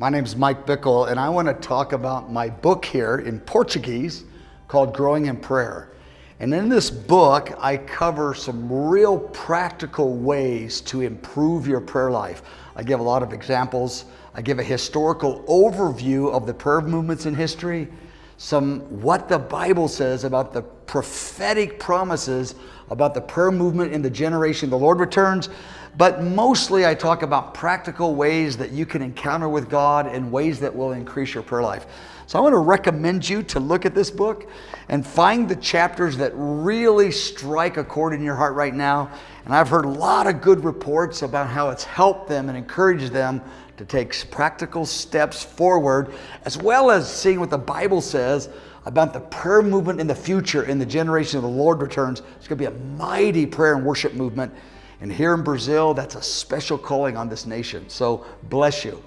My name is Mike Bickle, and I want to talk about my book here in Portuguese called Growing in Prayer. And in this book, I cover some real practical ways to improve your prayer life. I give a lot of examples. I give a historical overview of the prayer movements in history, some what the Bible says about the prophetic promises about the prayer movement in the generation the Lord returns. But mostly I talk about practical ways that you can encounter with God and ways that will increase your prayer life. So I want to recommend you to look at this book and find the chapters that really strike a chord in your heart right now. And I've heard a lot of good reports about how it's helped them and encouraged them to take practical steps forward, as well as seeing what the Bible says about the prayer movement in the future in the generation of the Lord returns. It's going to be a mighty prayer and worship movement. And here in Brazil, that's a special calling on this nation. So bless you.